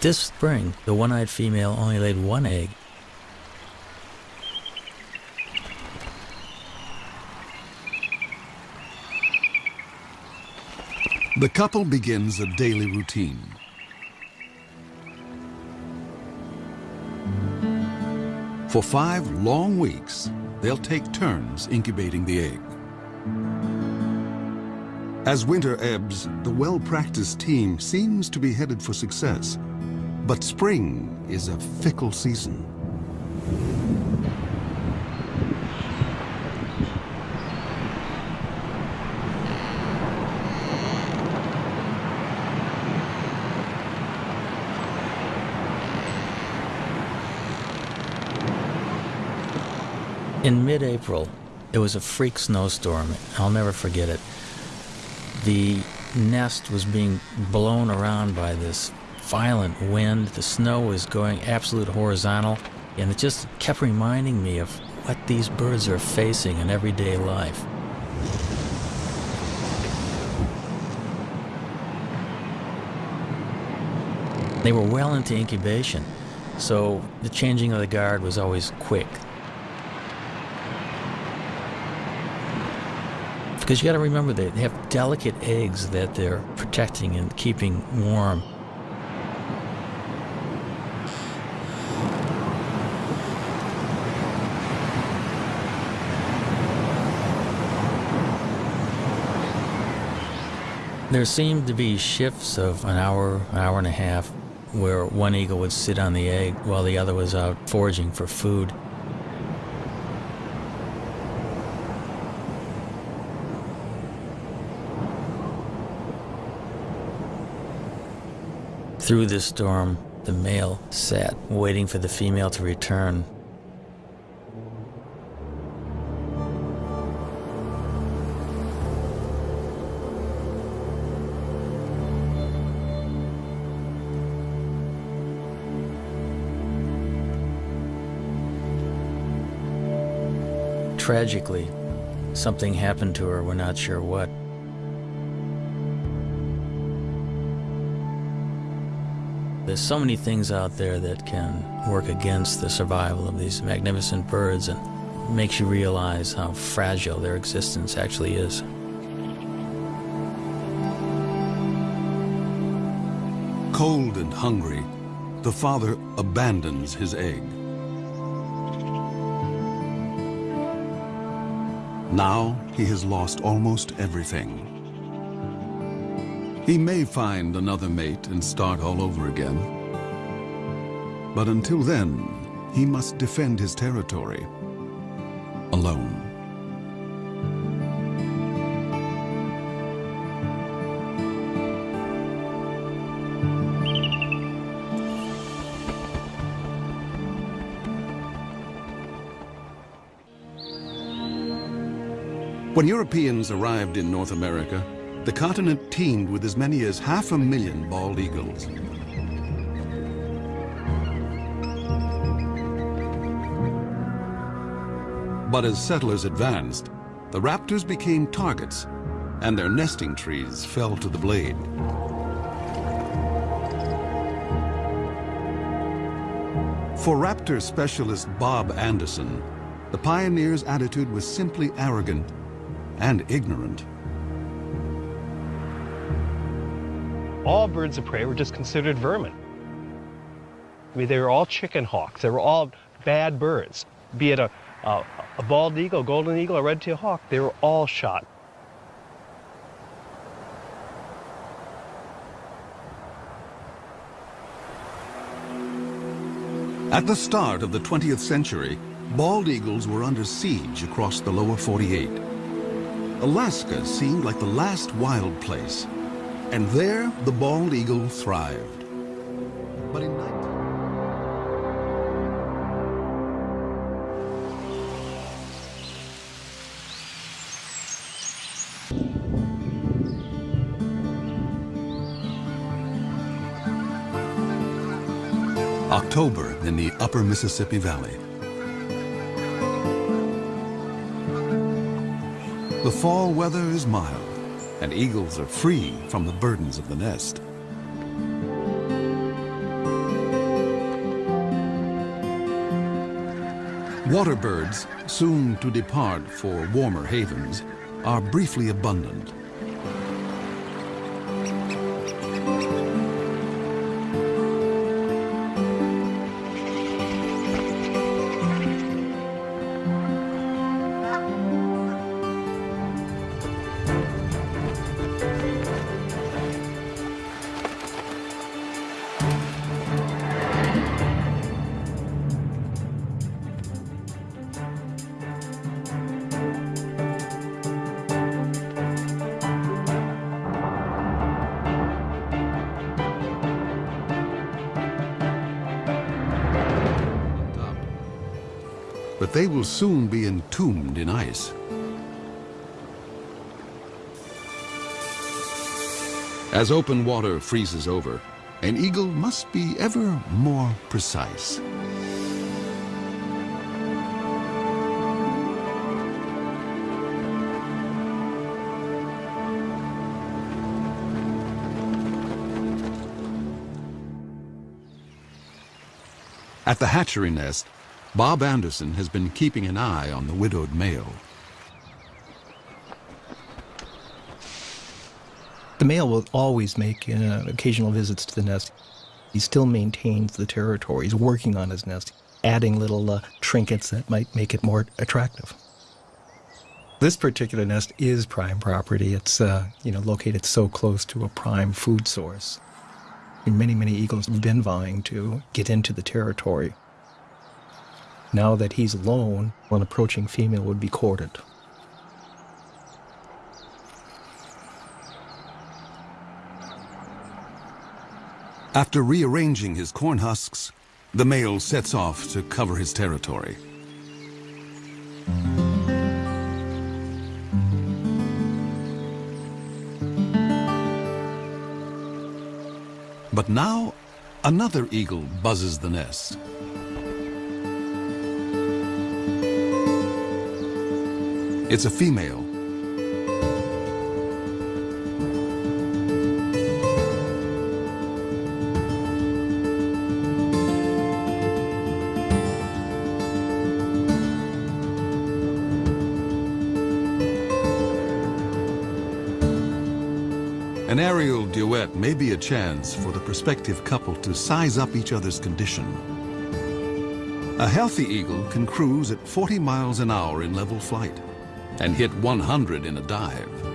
This spring, the one-eyed female only laid one egg. The couple begins a daily routine. For five long weeks, they'll take turns incubating the egg. As winter ebbs, the well-practiced team seems to be headed for success. But spring is a fickle season. In mid-April, it was a freak snowstorm. I'll never forget it. The nest was being blown around by this violent wind. The snow was going absolute horizontal, and it just kept reminding me of what these birds are facing in everyday life. They were well into incubation, so the changing of the guard was always quick. Because you got to remember they have delicate eggs that they're protecting and keeping warm. There seemed to be shifts of an hour, an hour and a half, where one eagle would sit on the egg while the other was out foraging for food. Through this storm, the male sat, waiting for the female to return. Tragically, something happened to her, we're not sure what. There's so many things out there that can work against the survival of these magnificent birds and makes you realize how fragile their existence actually is. Cold and hungry, the father abandons his egg. Now he has lost almost everything. He may find another mate and start all over again. But until then, he must defend his territory alone. When Europeans arrived in North America, the continent teemed with as many as half a million bald eagles. But as settlers advanced, the raptors became targets, and their nesting trees fell to the blade. For raptor specialist Bob Anderson, the pioneer's attitude was simply arrogant and ignorant. all birds of prey were just considered vermin. I mean, they were all chicken hawks. They were all bad birds. Be it a, a, a bald eagle, golden eagle, a red-tailed hawk, they were all shot. At the start of the 20th century, bald eagles were under siege across the lower 48. Alaska seemed like the last wild place and there, the bald eagle thrived. But in 19... October in the upper Mississippi Valley. The fall weather is mild, and eagles are free from the burdens of the nest. Water birds, soon to depart for warmer havens, are briefly abundant. But they will soon be entombed in ice. As open water freezes over, an eagle must be ever more precise. At the hatchery nest, Bob Anderson has been keeping an eye on the widowed male. The male will always make uh, occasional visits to the nest. He still maintains the territory. He's working on his nest, adding little uh, trinkets that might make it more attractive. This particular nest is prime property. It's uh, you know located so close to a prime food source. And many, many eagles have been vying to get into the territory. Now that he's alone, an approaching female would be courted. After rearranging his corn husks, the male sets off to cover his territory. But now, another eagle buzzes the nest. It's a female. An aerial duet may be a chance for the prospective couple to size up each other's condition. A healthy eagle can cruise at 40 miles an hour in level flight and hit 100 in a dive.